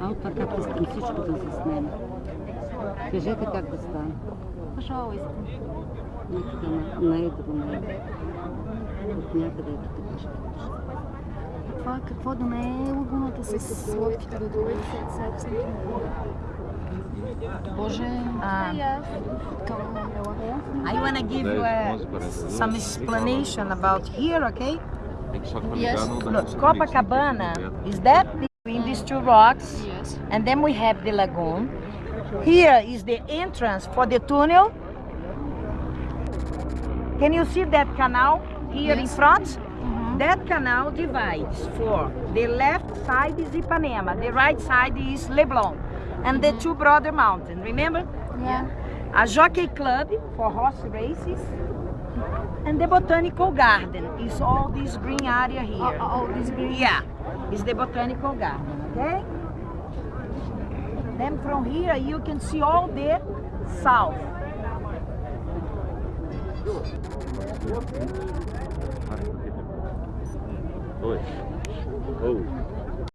А от така искам всичко да заснем. Кажете как да стане. Пожалуйста. Нека на, на едро, на едро. От някъде ето така ще кажа. Това какво да не е лагуната с лодките до долу? Боже. Um, I want to give you a, some explanation about here, okay? Yes. Look, Copacabana is that between these two rocks, Yes. and then we have the lagoon. Here is the entrance for the tunnel. Can you see that canal here in Yes. front? Mm-hmm. That canal divides for the left side is Ipanema, the right side is Leblon, and the mm-hmm. two brother mountains. Remember? Yeah. a Jockey Club for horse races, and the Botanical Garden is all this green area here. All- all this green? Yeah, is the Botanical Garden, okay? Then from here you can see all the south. Oh.